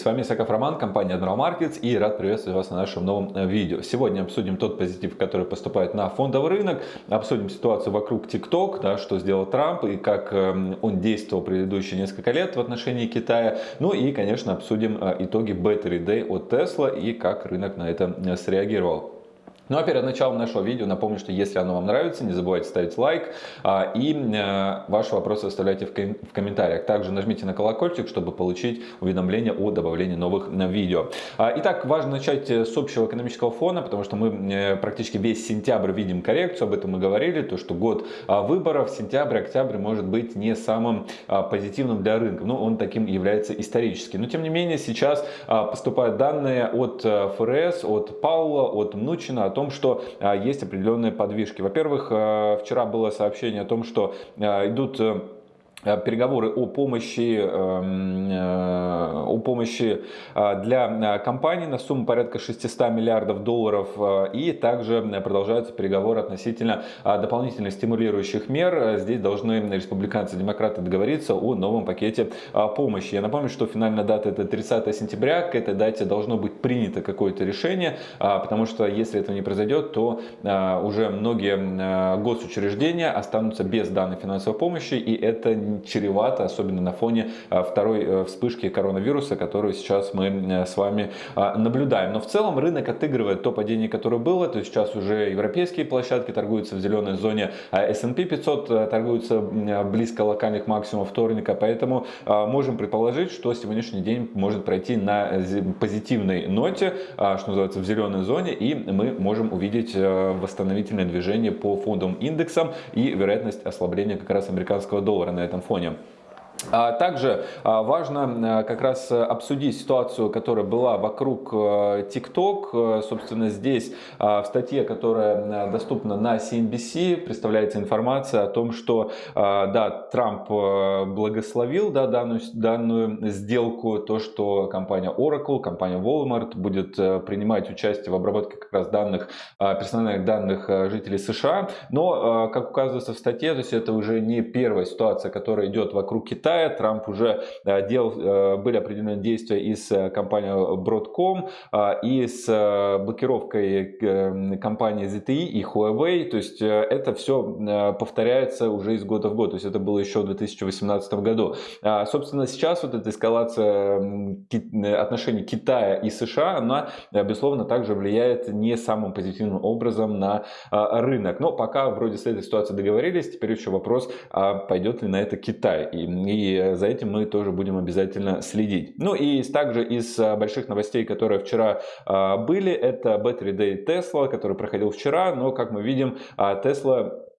С вами Исаков Роман, компания Admiral Markets и рад приветствовать вас на нашем новом э, видео. Сегодня обсудим тот позитив, который поступает на фондовый рынок, обсудим ситуацию вокруг TikTok, да, что сделал Трамп и как эм, он действовал предыдущие несколько лет в отношении Китая. Ну и, конечно, обсудим э, итоги Battery Day от Tesla и как рынок на это э, среагировал. Ну а перед началом нашего видео напомню, что если оно вам нравится, не забывайте ставить лайк а, и а, ваши вопросы оставляйте в, ком в комментариях. Также нажмите на колокольчик, чтобы получить уведомления о добавлении новых а, видео. А, итак, важно начать э, с общего экономического фона, потому что мы практически весь сентябрь видим коррекцию, об этом мы говорили, то что год а, выборов, сентябрь, октябрь может быть не самым а, позитивным для рынка, но он таким является исторически. Но тем не менее сейчас а, поступают данные от ФРС, от Паула, от Мнучина о том, том, что а, есть определенные подвижки. Во-первых, а, вчера было сообщение о том, что идут э, Э, переговоры о помощи, эм, э, о помощи э, для компаний на сумму порядка 600 миллиардов долларов и также продолжаются переговоры относительно дополнительных стимулирующих мер. Здесь должны республиканцы и демократы договориться о новом пакете помощи. Я напомню, что финальная дата это 30 сентября, к этой дате должно быть принято какое-то решение, потому что если этого не произойдет, то уже многие госучреждения останутся без данной финансовой помощи и это чревато, особенно на фоне а, второй э, вспышки коронавируса, которую сейчас мы э, с вами а, наблюдаем. Но в целом рынок отыгрывает то падение, которое было, то есть сейчас уже европейские площадки торгуются в зеленой зоне, а S&P 500 э, торгуются близко локальных максимумов вторника, поэтому можем предположить, что сегодняшний день может пройти на позитивной ноте, что называется в зеленой зоне, и мы можем увидеть восстановительное движение по фондовым индексам и вероятность ослабления как раз американского доллара на этом этом фоне. А также а, важно э, как раз обсудить ситуацию, которая была вокруг э, TikTok. Э, собственно, здесь в статье, которая доступна на CNBC, представляется информация о том, что да, Трамп благословил да, данную, данную сделку, то, что компания Oracle, компания Walmart будет принимать участие в обработке как раз данных, персональных данных жителей США. Но, как указывается в статье, то есть это уже не первая ситуация, которая идет вокруг Китая, Китая. Трамп уже э, делал, э, были определенные действия и с э, компанией Broadcom, и с блокировкой компании ZTE и Huawei. То есть это все повторяется уже из года в год. То есть это было еще в 2018 году. Собственно, сейчас вот эта эскалация отношений Китая и США, она, безусловно, также влияет не самым позитивным образом на рынок. Но пока вроде с этой ситуацией договорились, теперь еще вопрос, а пойдет ли на это Китай. И и за этим мы тоже будем обязательно следить. Ну и также из а, больших новостей, которые вчера а, были, это Battery Day Tesla, который проходил вчера, но как мы видим, Tesla а,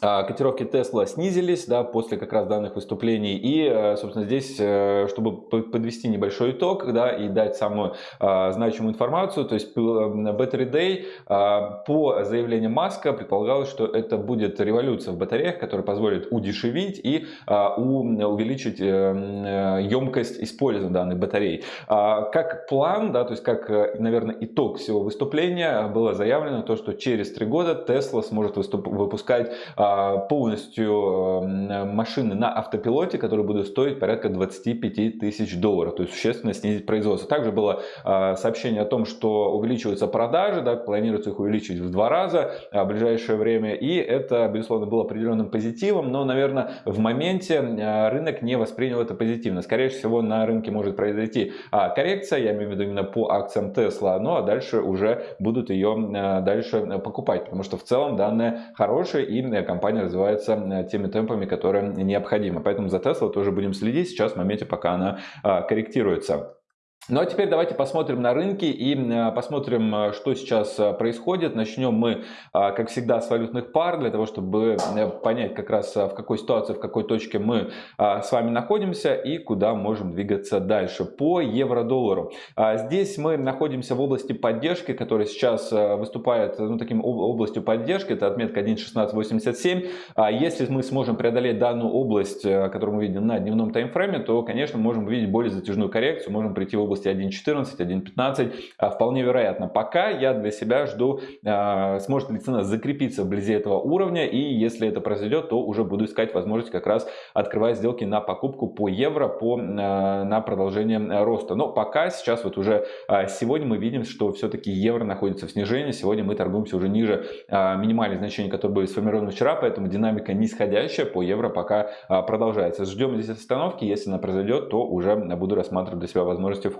котировки Tesla снизились да, после как раз данных выступлений. И, э, собственно, здесь, э, чтобы подвести небольшой итог да, и дать самую а, значимую информацию, то есть Battery Day а, по заявлению Маска предполагалось, что это будет революция в батареях, которая позволит удешевить и а, увеличить а, емкость использования данных батарей. А, как план, да, то есть как, наверное, итог всего выступления было заявлено то, что через три года Tesla сможет выпускать а, полностью машины на автопилоте, которые будут стоить порядка 25 тысяч долларов, то есть существенно снизить производство. Также было а, сообщение о том, что увеличиваются продажи, да, планируется их увеличить в два раза в ближайшее время, и это, безусловно, было определенным позитивом, но, наверное, в моменте рынок не воспринял это позитивно. Скорее всего, на рынке может произойти а, коррекция, я имею в виду именно по акциям Tesla, ну а дальше уже будут ее дальше покупать, потому что в целом данные хорошие и компания развивается э, теми темпами, которые необходимы. Поэтому за Tesla тоже будем следить сейчас в моменте, пока она а, корректируется. Ну а теперь давайте посмотрим на рынки и э, посмотрим, э, что сейчас э, происходит. Начнем мы, как всегда, с валютных пар, для того, чтобы понять как раз в какой ситуации, в какой точке мы с вами находимся и куда можем двигаться дальше. По евро-доллару. Здесь мы находимся в области поддержки, которая сейчас выступает ну, таким областью поддержки. Это отметка 1.1687. Если мы сможем преодолеть данную область, которую мы видим на дневном таймфрейме, то, конечно, можем увидеть более затяжную коррекцию, можем прийти в области 1.14, 1.15 вполне вероятно. Пока я для себя жду, сможет ли цена закрепиться вблизи этого уровня, и если это произойдет, то уже буду искать возможность как раз открывать сделки на покупку по евро по, на продолжение роста. Но пока сейчас вот уже сегодня мы видим, что все-таки евро находится в снижении. Сегодня мы торгуемся уже ниже минимальных значений, которые были сформированы вчера, поэтому динамика нисходящая по евро пока продолжается. Ждем здесь остановки, если она произойдет, то уже буду рассматривать для себя возможности входа.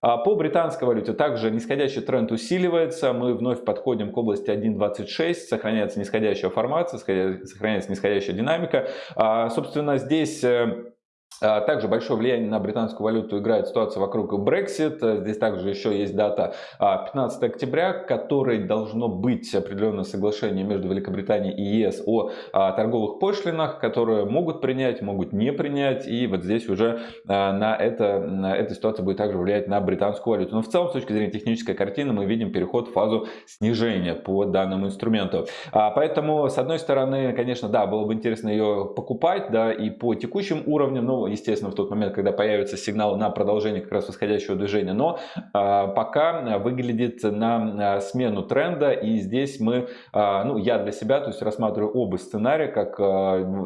По британской валюте также нисходящий тренд усиливается, мы вновь подходим к области 1.26, сохраняется нисходящая формация, сохраняется нисходящая динамика. Собственно, здесь э, а, также большое влияние на британскую валюту играет ситуация вокруг Brexit. Здесь также еще есть дата 15 а, октября, которой должно быть определенное соглашение между Великобританией и ЕС о а, торговых пошлинах, которые могут принять, могут не принять. И вот здесь уже на, это, на эта ситуация будет также влиять на британскую валюту. Но в целом, с точки зрения технической картины, мы видим переход в фазу снижения по данному инструменту. Поэтому, с одной стороны, конечно, да, было бы интересно ее покупать, да, и по текущим уровням, но естественно, в тот момент, когда появится сигнал на продолжение как раз восходящего движения, но а, пока выглядит на а, смену тренда, и здесь мы, а, ну, я для себя, то есть рассматриваю оба сценария, как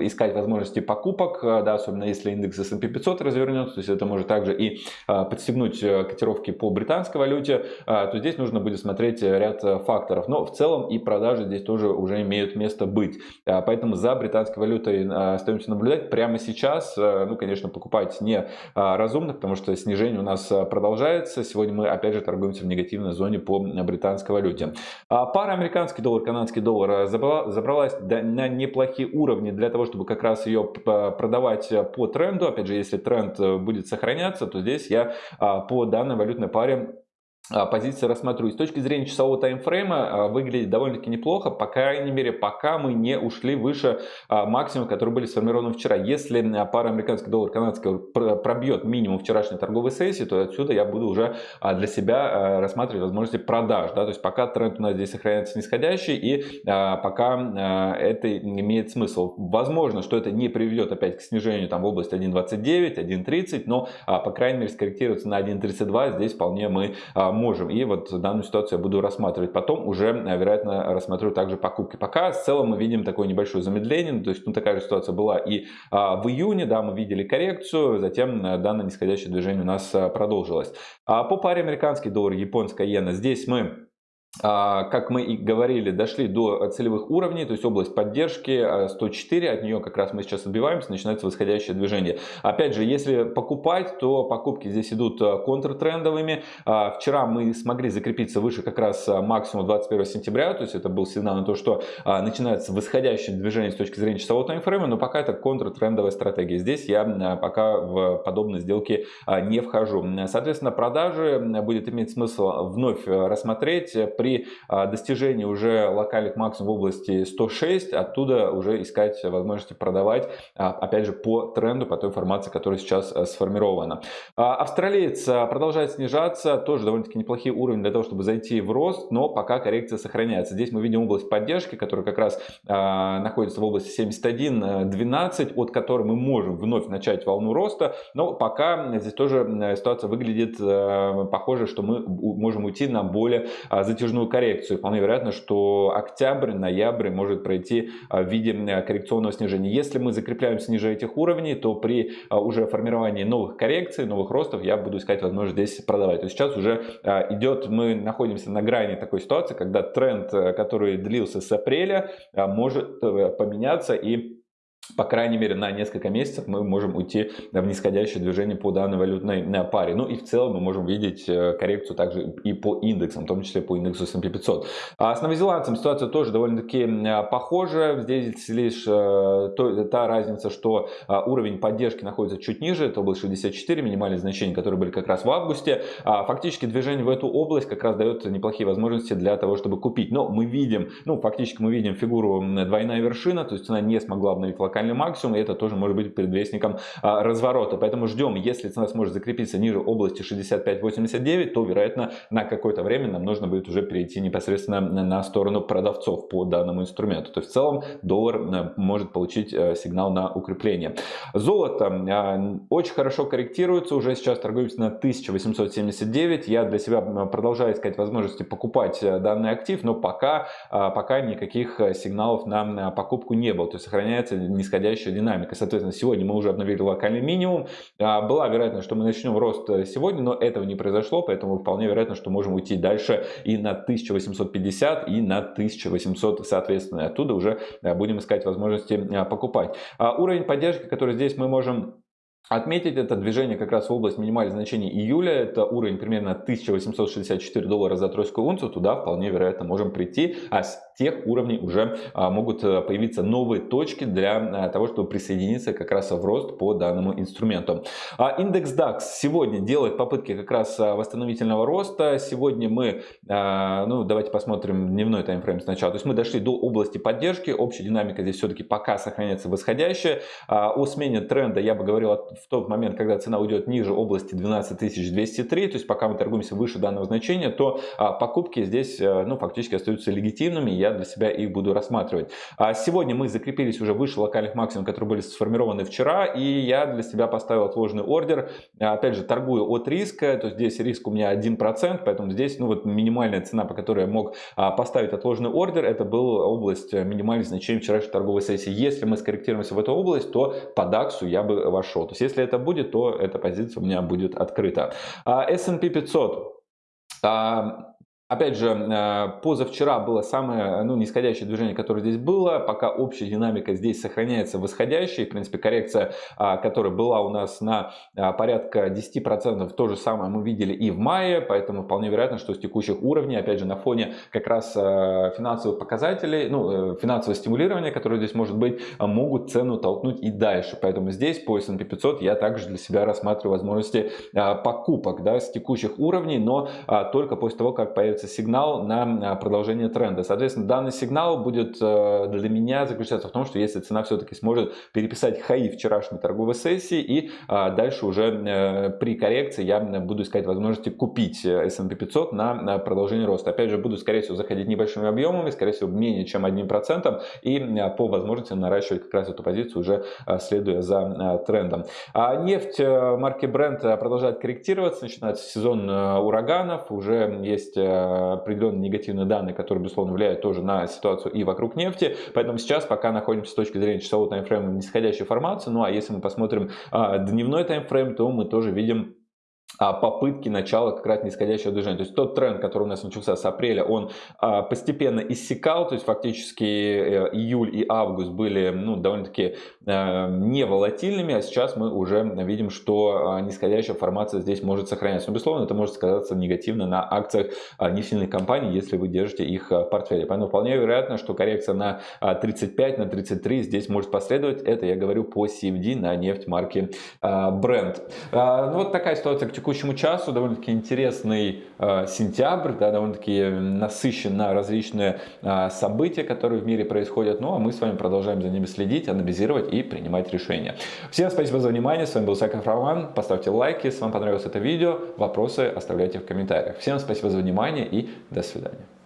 искать возможности покупок, да, особенно если индекс S&P 500 развернется, то есть это может также и подстегнуть котировки по британской валюте, то здесь нужно будет смотреть ряд факторов, но в целом и продажи здесь тоже уже имеют место быть, поэтому за британской валютой остаемся наблюдать прямо сейчас, ну, конечно, покупать не а, разумно, потому что снижение у нас а, продолжается. Сегодня мы опять же торгуемся в негативной зоне по британской валюте. А, пара американский доллар, канадский доллар забралась на неплохие уровни для того, чтобы как раз ее продавать по тренду. Опять же, если тренд э, будет сохраняться, то здесь я по данной валютной паре а, позиции рассматриваю. С точки зрения часового таймфрейма а, выглядит довольно-таки неплохо, по крайней мере, пока мы не ушли выше а, максимума, которые были сформированы вчера. Если пара американский доллар, канадский пробьет минимум вчерашней торговой сессии, то отсюда я буду уже для себя рассматривать возможности продаж. Да? То есть пока тренд у нас здесь сохраняется нисходящий и пока это имеет смысл. Возможно, что это не приведет опять к снижению там, в области 1.29, 1.30, но по крайней мере скорректироваться на 1.32 здесь вполне мы можем. И вот данную ситуацию я буду рассматривать. Потом уже, э, вероятно, рассмотрю также покупки. Пока в целом мы видим такое небольшое замедление. Ну, то есть ну, такая же ситуация была и а, в июне. Да, мы видели коррекцию. Затем э, данное нисходящее движение у нас э, продолжилось. А по паре американский доллар, японская иена. Здесь мы как мы и говорили, дошли до целевых уровней, то есть область поддержки 104, а, от нее как раз мы сейчас отбиваемся, начинается восходящее движение. Опять же, если покупать, то покупки здесь идут а, контртрендовыми. Вчера мы смогли закрепиться выше как раз максимума 21 сентября, то есть это был сигнал на то, что начинается восходящее движение с точки зрения часового таймфрейма, но пока это контртрендовая стратегия. Здесь я пока в подобные сделки не вхожу. Соответственно, продажи будет иметь смысл вновь рассмотреть при а, достижении уже локальных максимумов в области 106, оттуда уже искать возможности продавать, а, опять же, по тренду, по той информации, которая сейчас а, сформирована. Австралиец продолжает снижаться, тоже довольно-таки неплохие уровни для того, чтобы зайти в рост, но пока коррекция сохраняется. Здесь мы видим область поддержки, которая как раз находится в области 71.12, от которой мы можем вновь начать волну роста, но пока здесь тоже ситуация выглядит похоже, что мы можем уйти на более затяжную затяжную коррекцию. Вполне вероятно, что октябрь, ноябрь может пройти а, в виде коррекционного снижения. Если мы закрепляемся ниже этих уровней, то при а, уже формировании новых коррекций, новых ростов я буду искать возможность здесь продавать. То есть сейчас уже а, идет, мы находимся на грани такой ситуации, когда тренд, который длился с апреля, может э, поменяться и по крайней мере, на несколько месяцев мы можем уйти в нисходящее движение по данной валютной э, паре. Ну и в целом мы можем видеть э, коррекцию также и по индексам, в том числе по индексу S&P 500. А с новозеландцем ситуация тоже довольно-таки э, похожа. Здесь лишь то, та разница, что уровень поддержки находится чуть ниже, это область 64, минимальные значения, которые были как раз в августе. А фактически движение в эту область как раз дает неплохие возможности для того, чтобы купить. Но мы видим, ну фактически мы видим фигуру двойная вершина, то есть она не смогла обновить локальный локальный максимум, и это тоже может быть предвестником разворота. Поэтому ждем, если цена сможет закрепиться ниже области 65.89, то, вероятно, на какое-то время нам нужно будет уже перейти непосредственно на сторону продавцов по данному инструменту. То есть в целом доллар может получить сигнал на укрепление. Золото очень хорошо корректируется, уже сейчас торгуется на 1879. Я для себя продолжаю искать возможности покупать данный актив, но пока, пока никаких сигналов на покупку не было. То есть сохраняется нисходящая динамика. Соответственно, сегодня мы уже обновили локальный минимум. Была вероятность, что мы начнем рост сегодня, но этого не произошло, поэтому вполне вероятно, что можем уйти дальше и на 1850, и на 1800, соответственно. Оттуда уже будем искать возможности покупать. Уровень поддержки, который здесь мы можем Отметить это движение как раз в область минимальных значений июля, это уровень примерно 1864 доллара за тройскую унцию, туда вполне вероятно можем прийти, а с тех уровней уже а, могут э, появиться новые точки для э, того, чтобы присоединиться как раз в рост по данному инструменту. А индекс DAX сегодня делает попытки как раз а, восстановительного роста, сегодня мы, ну давайте посмотрим дневной таймфрейм сначала, то есть мы дошли до области поддержки, общая динамика здесь все-таки пока сохраняется восходящая, о смене тренда я бы говорил в тот момент, когда цена уйдет ниже области 12203, то есть пока мы торгуемся выше данного значения, то а, покупки здесь э, ну, фактически остаются легитимными, я для себя их буду рассматривать. А сегодня мы закрепились уже выше локальных максимумов, которые были сформированы вчера, и я для себя поставил отложенный ордер. Опять же, торгую от риска, то есть здесь риск у меня 1%, поэтому здесь ну, вот минимальная цена, по которой я мог а, поставить отложенный ордер, это была область минимальных значений вчерашней торговой сессии. Если мы скорректируемся в эту область, то по DAX я бы вошел. То есть есть если это будет, то эта позиция у меня будет открыта. S&P 500. Опять же, э, позавчера было самое ну, нисходящее движение, которое здесь было. Пока общая динамика здесь сохраняется восходящей. В принципе, коррекция, а, которая была у нас на а, порядка 10%, то же самое мы видели и в мае. Поэтому вполне вероятно, что с текущих уровней, опять же, на фоне как раз э, финансовых показателей, ну, э, финансового стимулирования, которое здесь может быть, могут цену толкнуть и дальше. Поэтому здесь по S&P 500 я также для себя рассматриваю возможности покупок да, с текущих уровней, но только после того, как появится появится сигнал на продолжение тренда. Соответственно, данный сигнал будет э, для меня заключаться в том, что если цена все-таки сможет переписать хаи вчерашней торговой сессии и а, дальше уже э, при коррекции я буду искать возможности купить э, S&P 500 на продолжение роста. Опять же, буду, скорее всего, заходить небольшими объемами, скорее всего, менее чем 1% и по возможности наращивать как раз эту позицию уже следуя за трендом. А нефть марки Brent продолжает корректироваться, начинается сезон ураганов, уже есть определенные негативные данные, которые, безусловно, влияют тоже на ситуацию и вокруг нефти. Поэтому сейчас пока находимся с точки зрения часового таймфрейма в нисходящей формации. Ну а если мы посмотрим а, дневной таймфрейм, то мы тоже видим попытки начала как раз нисходящего движения. То есть тот тренд, который у нас начался с апреля, он а, постепенно иссякал, то есть фактически э, июль и август были ну, довольно-таки э, не волатильными, а сейчас мы уже видим, что а, нисходящая формация здесь может сохраняться. Но, безусловно, это может сказаться негативно на акциях нефтяных компаний, если вы держите их в портфеле. Поэтому вполне вероятно, что коррекция на 35, на 33 здесь может последовать. Это я говорю по CFD на нефть марки Brent. Ну, вот такая ситуация к текущему часу довольно-таки интересный э, сентябрь, да, довольно-таки насыщен на различные э, события, которые в мире происходят. Ну а мы с вами продолжаем за ними следить, анализировать и принимать решения. Всем спасибо за внимание. С вами был Саков Роман. Поставьте лайки, если вам понравилось это видео. Вопросы оставляйте в комментариях. Всем спасибо за внимание и до свидания.